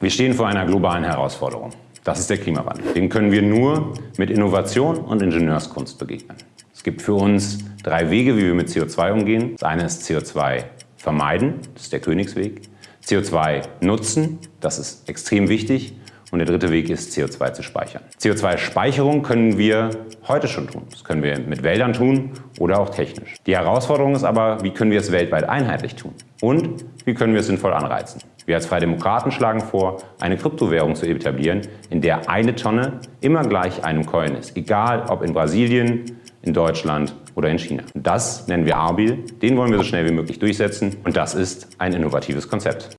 Wir stehen vor einer globalen Herausforderung. Das ist der Klimawandel. Den können wir nur mit Innovation und Ingenieurskunst begegnen. Es gibt für uns drei Wege, wie wir mit CO2 umgehen. Das eine ist CO2 vermeiden, das ist der Königsweg. CO2 nutzen, das ist extrem wichtig. Und der dritte Weg ist, CO2 zu speichern. CO2-Speicherung können wir heute schon tun. Das können wir mit Wäldern tun oder auch technisch. Die Herausforderung ist aber, wie können wir es weltweit einheitlich tun? Und wie können wir es sinnvoll anreizen? Wir als Freie Demokraten schlagen vor, eine Kryptowährung zu etablieren, in der eine Tonne immer gleich einem Coin ist. Egal ob in Brasilien, in Deutschland oder in China. Das nennen wir Arbil, den wollen wir so schnell wie möglich durchsetzen und das ist ein innovatives Konzept.